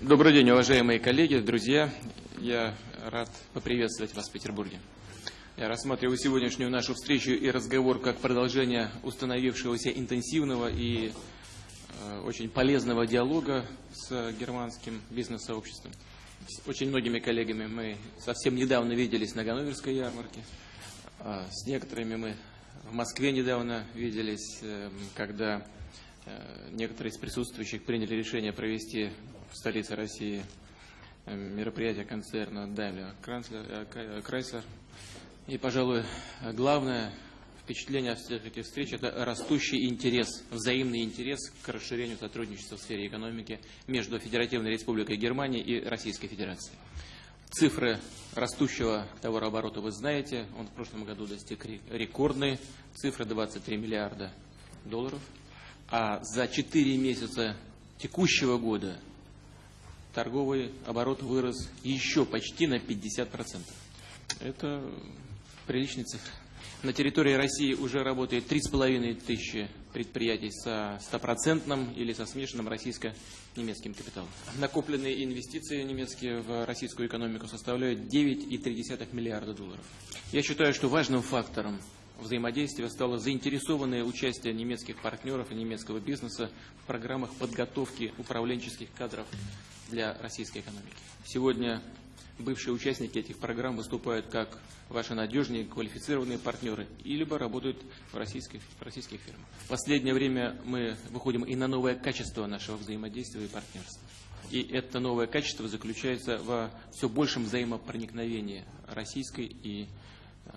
Добрый день, уважаемые коллеги, друзья. Я рад поприветствовать вас в Петербурге. Я рассматриваю сегодняшнюю нашу встречу и разговор как продолжение установившегося интенсивного и э, очень полезного диалога с германским бизнес-сообществом. С очень многими коллегами мы совсем недавно виделись на Ганноверской ярмарке. А с некоторыми мы в Москве недавно виделись, э, когда некоторые из присутствующих приняли решение провести в столице России э, мероприятие концерна Daimler Chrysler. И, пожалуй, главное впечатление от всех этих встреч – это растущий интерес, взаимный интерес к расширению сотрудничества в сфере экономики между Федеративной Республикой Германия и Российской Федерацией. Цифры растущего товарооборота вы знаете. Он в прошлом году достиг рекордной цифры 23 миллиарда долларов. А за 4 месяца текущего года торговый оборот вырос еще почти на 50%. Это приличный цифр. На территории России уже работает 3,5 тысячи предприятий со стопроцентным или со смешанным российско-немецким капиталом. Накопленные инвестиции немецкие в российскую экономику составляют 9,3 миллиарда долларов. Я считаю, что важным фактором взаимодействия стало заинтересованное участие немецких партнеров и немецкого бизнеса в программах подготовки управленческих кадров для российской экономики. Сегодня бывшие участники этих программ выступают как ваши надежные, квалифицированные партнеры, и либо работают в российских, в российских фирмах. В последнее время мы выходим и на новое качество нашего взаимодействия и партнерства. И это новое качество заключается во все большем взаимопроникновении российской и э,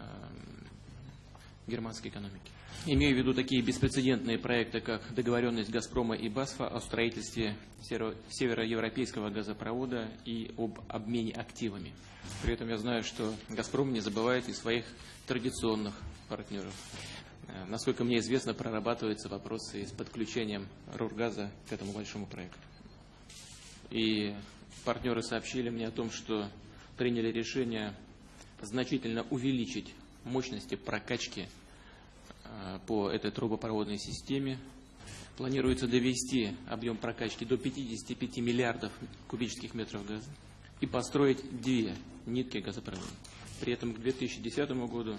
германской экономики. Имею в виду такие беспрецедентные проекты, как договоренность «Газпрома» и «Басфа» о строительстве североевропейского газопровода и об обмене активами. При этом я знаю, что «Газпром» не забывает и своих традиционных партнеров. Э, насколько мне известно, прорабатываются вопросы с подключением Рургаза к этому большому проекту. И партнеры сообщили мне о том, что приняли решение значительно увеличить мощности прокачки Э, по этой трубопроводной системе. Планируется довести объем прокачки до 55 миллиардов кубических метров газа и построить две нитки газопровода. При этом к 2010 году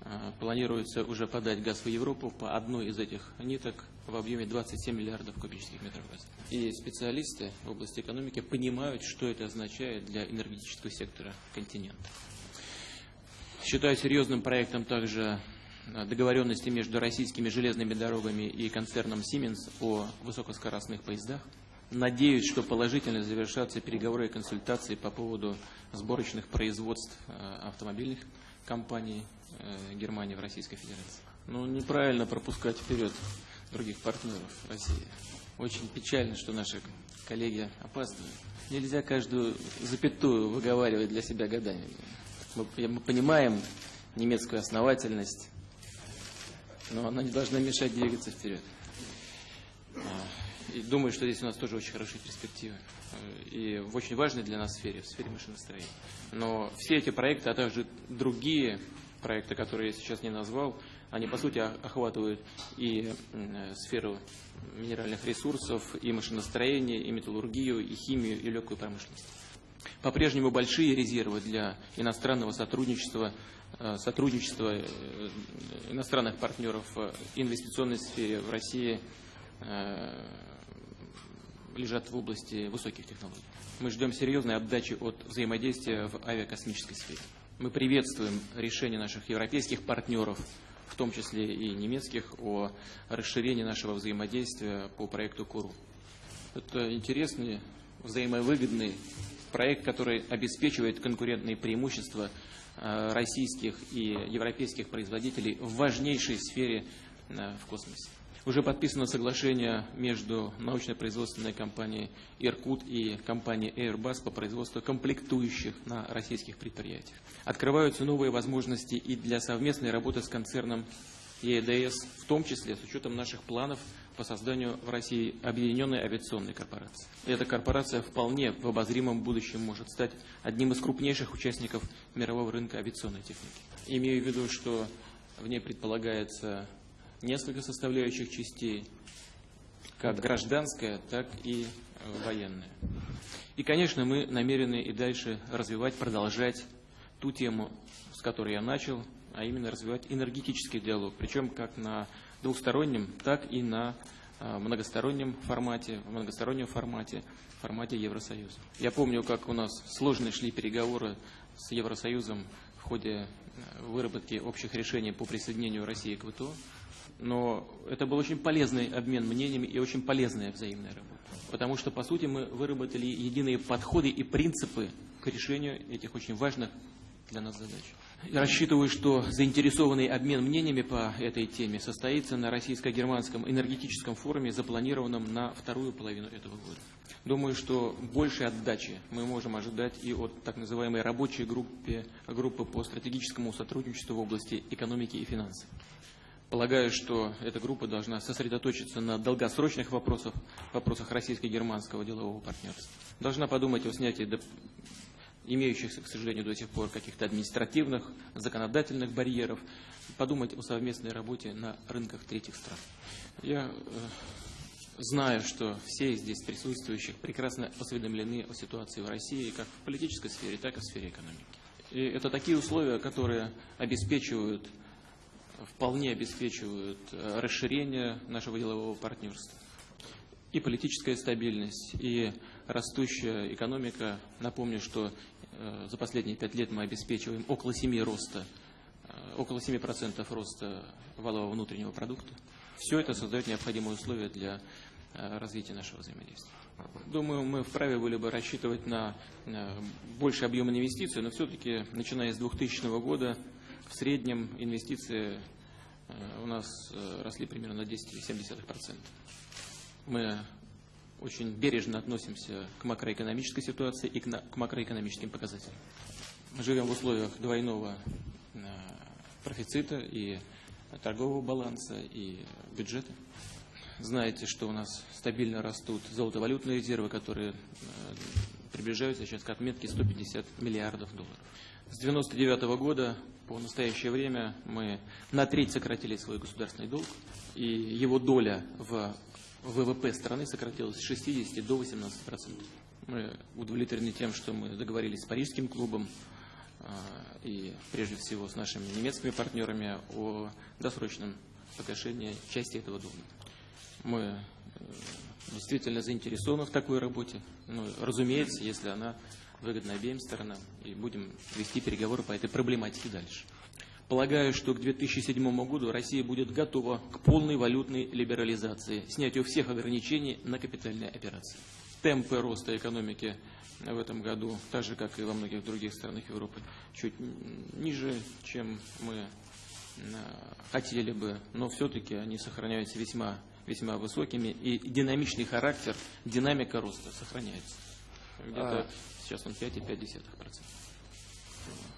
э, планируется уже подать газ в Европу по одной из этих ниток в объеме 27 миллиардов кубических метров газа. И специалисты в области экономики понимают, что это означает для энергетического сектора континента. Считаю серьезным проектом также договоренности между российскими железными дорогами и концерном Siemens о высокоскоростных поездах. Надеюсь, что положительно завершатся переговоры и консультации по поводу сборочных производств э, автомобильных компаний э, Германии в Российской Федерации. Ну, неправильно пропускать вперед других партнеров России. Очень печально, что наши коллеги опаздывают. Нельзя каждую запятую выговаривать для себя годами. Мы, мы понимаем немецкую основательность, но она не должна мешать двигаться вперед. А, и думаю, что здесь у нас тоже очень хорошие перспективы. И в очень важной для нас сфере, в сфере машиностроения. Но все эти проекты, а также другие проекты, которые я сейчас не назвал, они, по сути, охватывают и сферу минеральных ресурсов, и машиностроение, и металлургию, и химию, и легкую промышленность. По-прежнему большие резервы для иностранного сотрудничества Э, сотрудничества э, иностранных партнеров в инвестиционной сфере в России э, лежат в области высоких технологий. Мы ждем серьезной отдачи от взаимодействия в авиакосмической сфере. Мы приветствуем решение наших европейских партнеров, в том числе и немецких, о расширении нашего взаимодействия по проекту КУРУ. Это интересный, взаимовыгодный проект, который обеспечивает конкурентные преимущества Э, российских и европейских производителей в важнейшей сфере э, в космосе. Уже подписано соглашение между научно-производственной компанией «Иркут» и компанией Airbus по производству комплектующих на российских предприятиях. Открываются новые возможности и для совместной работы с концерном ЕДС, в том числе с учетом наших планов по созданию в России объединенной авиационной корпорации. Эта корпорация вполне в обозримом будущем может стать одним из крупнейших участников мирового рынка авиационной техники. Имею в виду, что в ней предполагается несколько составляющих частей, как гражданская, так и военная. И, конечно, мы намерены и дальше развивать, продолжать ту тему, с которой я начал, а именно развивать энергетический диалог, причем как на двухстороннем, так и на а, многостороннем формате, в многостороннем формате, формате Евросоюза. Я помню, как у нас сложные шли переговоры с Евросоюзом в ходе э, выработки общих решений по присоединению России к ВТО, но это был очень полезный обмен мнениями и очень полезная взаимная работа. Потому что, по сути, мы выработали единые подходы и принципы к решению этих очень важных для нас задач. Рассчитываю, что заинтересованный обмен мнениями по этой теме состоится на российско-германском энергетическом форуме, запланированном на вторую половину этого года. Думаю, что большей отдачи мы можем ожидать и от так называемой рабочей группы, группы по стратегическому сотрудничеству в области экономики и финансов. Полагаю, что эта группа должна сосредоточиться на долгосрочных вопросах, вопросах российско-германского делового партнерства. Должна подумать о снятии имеющихся, к сожалению, до сих пор каких-то административных, законодательных барьеров, подумать о совместной работе на рынках третьих стран. Я э, знаю, что все здесь присутствующих прекрасно осведомлены о ситуации в России как в политической сфере, так и в сфере экономики. И это такие условия, которые обеспечивают, вполне обеспечивают э, расширение нашего делового партнерства и политическая стабильность, и растущая экономика. Напомню, что э, за последние пять лет мы обеспечиваем около 7 роста, э, около 7% роста валового внутреннего продукта. Все это создает необходимые условия для э, развития нашего взаимодействия. Думаю, мы вправе были бы рассчитывать на больший объем инвестиций, но все-таки, начиная с 2000 года, в среднем инвестиции у нас росли примерно на 10,7%. Мы очень бережно относимся к макроэкономической ситуации и к макроэкономическим показателям. Мы живем в условиях двойного э, профицита и торгового баланса, и бюджета. Знаете, что у нас стабильно растут золотовалютные резервы, которые э, приближаются сейчас к отметке 150 миллиардов долларов. С 1999 года по настоящее время мы на треть сократили свой государственный долг, и его доля в ВВП страны сократилось с 60 до 18 процентов. Мы удовлетворены тем, что мы договорились с Парижским клубом а, и прежде всего с нашими немецкими партнерами о досрочном погашении части этого долга. Мы э, действительно заинтересованы в такой работе. Ну, разумеется, если она выгодна обеим сторонам, и будем вести переговоры по этой проблематике дальше. Полагаю, что к 2007 году Россия будет готова к полной валютной либерализации, снятию всех ограничений на капитальные операции. Темпы роста экономики в этом году, так же, как и во многих других странах Европы, чуть ниже, чем мы э, хотели бы, но все-таки они сохраняются весьма, весьма высокими, и динамичный характер, динамика роста сохраняется. Где-то а... сейчас он 5,5%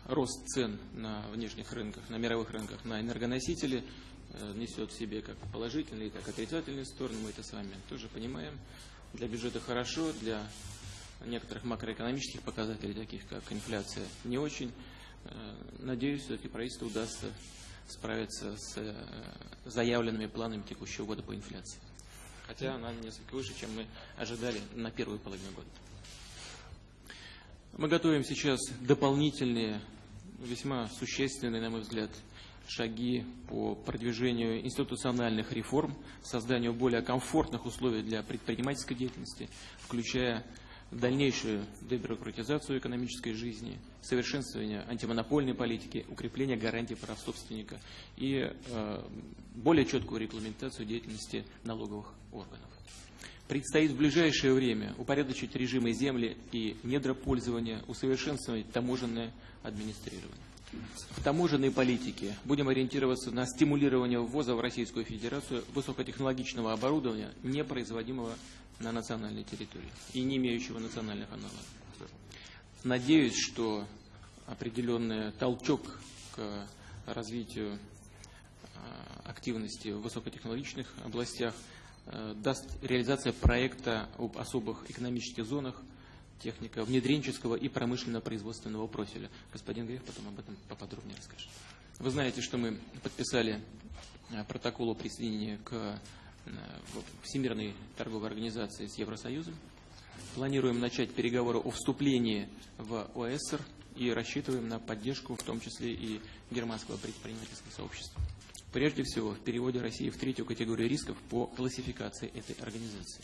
рост цен на внешних рынках, на мировых рынках на энергоносители э, несет в себе как положительные, так и отрицательные стороны. Мы это с вами тоже понимаем. Для бюджета хорошо, для некоторых макроэкономических показателей, таких как инфляция, не очень. Э, надеюсь, все-таки правительству удастся справиться с э, заявленными планами текущего года по инфляции. Хотя она несколько выше, чем мы ожидали на первую половину года. Мы готовим сейчас дополнительные, весьма существенные, на мой взгляд, шаги по продвижению институциональных реформ, созданию более комфортных условий для предпринимательской деятельности, включая дальнейшую дебюрократизацию экономической жизни, совершенствование антимонопольной политики, укрепление гарантий прав собственника и э, более четкую регламентацию деятельности налоговых органов. Предстоит в ближайшее время упорядочить режимы земли и недропользования, усовершенствовать таможенное администрирование. В таможенной политике будем ориентироваться на стимулирование ввоза в Российскую Федерацию высокотехнологичного оборудования, не производимого на национальной территории и не имеющего национальных аналогов. Надеюсь, что определенный толчок к развитию а, активности в высокотехнологичных областях – даст реализация проекта об особых экономических зонах техника внедренческого и промышленно-производственного профиля. Господин Грех потом об этом поподробнее расскажет. Вы знаете, что мы подписали э, протокол о присоединении к э, Всемирной торговой организации с Евросоюзом. планируем начать переговоры о вступлении в ОСР и рассчитываем на поддержку, в том числе и германского предпринимательского сообщества. Прежде всего, в переводе России в третью категорию рисков по классификации этой организации.